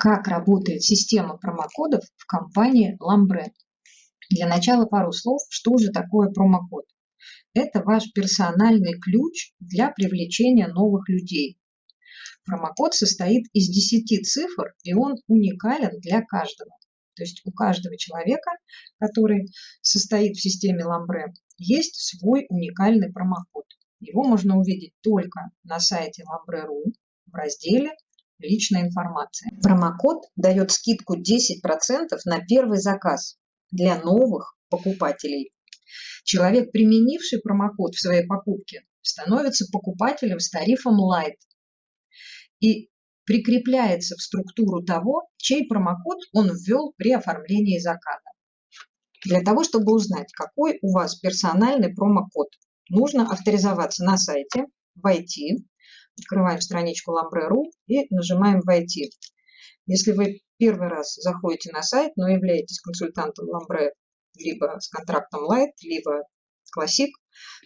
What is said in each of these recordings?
Как работает система промокодов в компании Lambre? Для начала пару слов, что же такое промокод? Это ваш персональный ключ для привлечения новых людей. Промокод состоит из 10 цифр, и он уникален для каждого. То есть у каждого человека, который состоит в системе Lambre, есть свой уникальный промокод. Его можно увидеть только на сайте lambre.ru в разделе личная информация. Промокод дает скидку 10% на первый заказ для новых покупателей. Человек, применивший промокод в своей покупке, становится покупателем с тарифом Light и прикрепляется в структуру того, чей промокод он ввел при оформлении заказа. Для того, чтобы узнать, какой у вас персональный промокод, нужно авторизоваться на сайте, войти, Открываем страничку Lambre.ru и нажимаем «Войти». Если вы первый раз заходите на сайт, но являетесь консультантом Lambre либо с контрактом Light, либо Classic,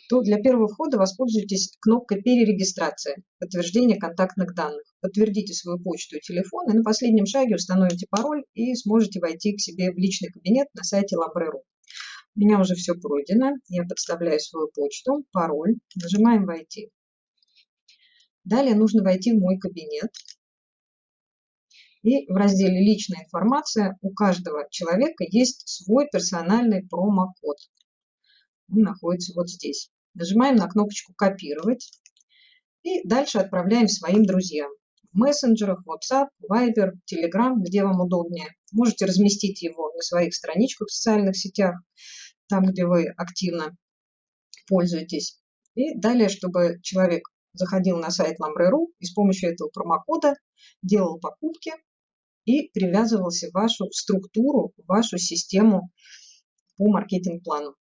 то для первого входа воспользуйтесь кнопкой перерегистрация, подтверждение контактных данных. Подтвердите свою почту и телефон, и на последнем шаге установите пароль и сможете войти к себе в личный кабинет на сайте Lambre.ru. У меня уже все пройдено. Я подставляю свою почту, пароль, нажимаем «Войти». Далее нужно войти в мой кабинет. И в разделе «Личная информация» у каждого человека есть свой персональный промокод. Он находится вот здесь. Нажимаем на кнопочку «Копировать». И дальше отправляем своим друзьям. В мессенджерах, WhatsApp, Viber, Telegram, где вам удобнее. Можете разместить его на своих страничках в социальных сетях, там, где вы активно пользуетесь. И далее, чтобы человек заходил на сайт Lambre.ru и с помощью этого промокода делал покупки и привязывался в вашу структуру, в вашу систему по маркетинг-плану.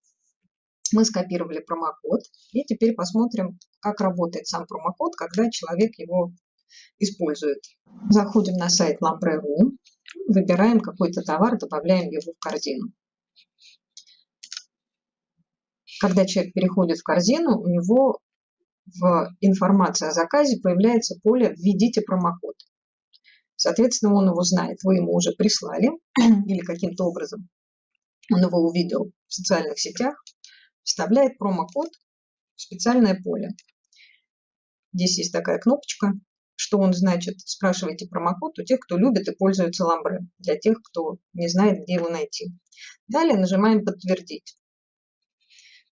Мы скопировали промокод и теперь посмотрим, как работает сам промокод, когда человек его использует. Заходим на сайт Lambre.ru, выбираем какой-то товар, добавляем его в корзину. Когда человек переходит в корзину, у него в информации о заказе появляется поле «Введите промокод». Соответственно, он его знает, вы ему уже прислали или каким-то образом он его увидел в социальных сетях, вставляет промокод в специальное поле. Здесь есть такая кнопочка, что он значит, спрашивайте промокод у тех, кто любит и пользуется ламбре, для тех, кто не знает, где его найти. Далее нажимаем «Подтвердить».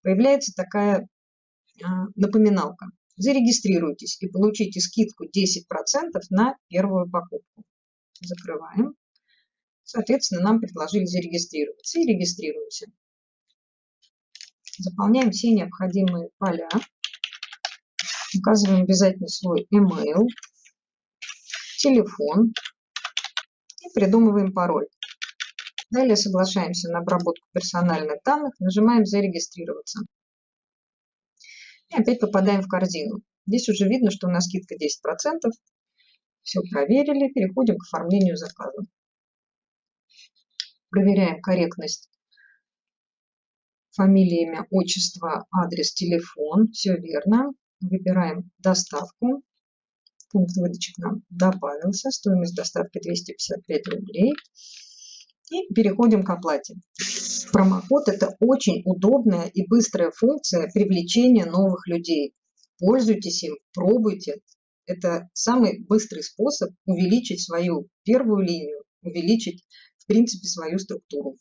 Появляется такая напоминалка. Зарегистрируйтесь и получите скидку 10% на первую покупку. Закрываем. Соответственно, нам предложили зарегистрироваться и регистрируемся. Заполняем все необходимые поля. Указываем обязательно свой email, телефон и придумываем пароль. Далее соглашаемся на обработку персональных данных, нажимаем «Зарегистрироваться». И опять попадаем в корзину. Здесь уже видно, что у нас скидка 10%. Все проверили. Переходим к оформлению заказа. Проверяем корректность фамилия, имя, отчество, адрес, телефон. Все верно. Выбираем доставку. Пункт выдачи к нам добавился. Стоимость доставки 255 рублей. И переходим к оплате. Промокод – это очень удобная и быстрая функция привлечения новых людей. Пользуйтесь им, пробуйте. Это самый быстрый способ увеличить свою первую линию, увеличить, в принципе, свою структуру.